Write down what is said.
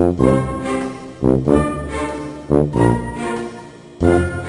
Uhum. Uhum. Uhum.